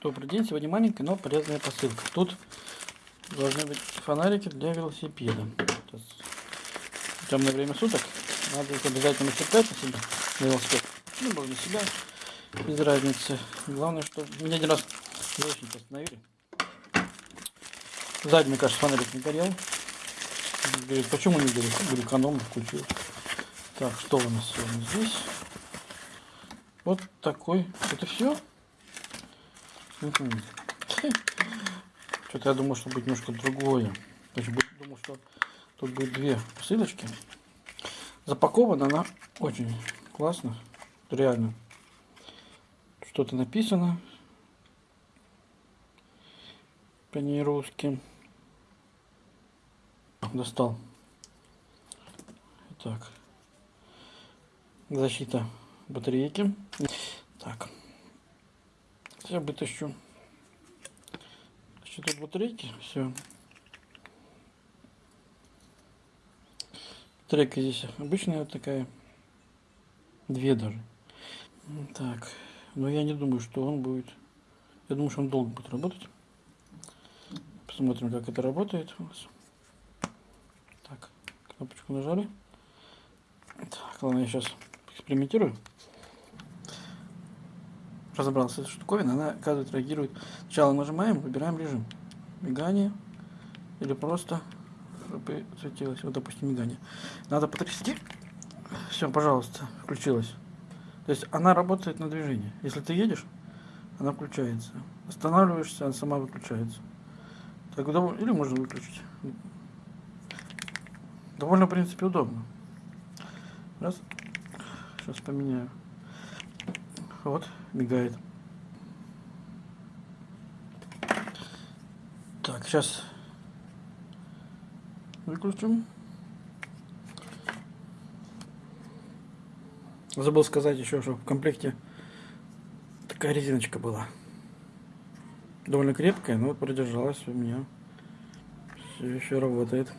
Добрый день, сегодня маленькая, но полезная посылка. Тут должны быть фонарики для велосипеда. Сейчас темное время суток надо их обязательно цеплять на себя, на велосипед. Ну, можно себя, без разницы. Главное, что меня один раз очень остановили. Сзади, мне кажется, фонарик не горел. Говорит, почему не горит? Говорю, экономно включил. Так, что у нас сегодня здесь? Вот такой. Это все? Что-то я думал, что будет немножко другое. Значит, думал, что тут будет две посылочки. Запакована она очень классно. Реально. Что-то написано. По ней русским. Достал. Так. Защита батарейки. Я вытащу. Значит, тут батарейки, все. Батарейка здесь обычная вот такая. Две даже. Так. Но я не думаю, что он будет... Я думаю, что он долго будет работать. Посмотрим, как это работает у нас. Так, кнопочку нажали. Так, ладно, я сейчас экспериментирую разобрался с штуковиной, она, оказывается, реагирует. Сначала нажимаем, выбираем режим. Мигание или просто чтобы светилось. Вот, допустим, мигание. Надо потрясти. Все, пожалуйста, включилась. То есть она работает на движение. Если ты едешь, она включается. Останавливаешься, она сама выключается. Так, или можно выключить. Довольно, в принципе, удобно. Раз. Сейчас поменяю. Вот, мигает. Так, сейчас выключим. Забыл сказать еще, что в комплекте такая резиночка была. Довольно крепкая, но продержалась у меня. Все еще работает.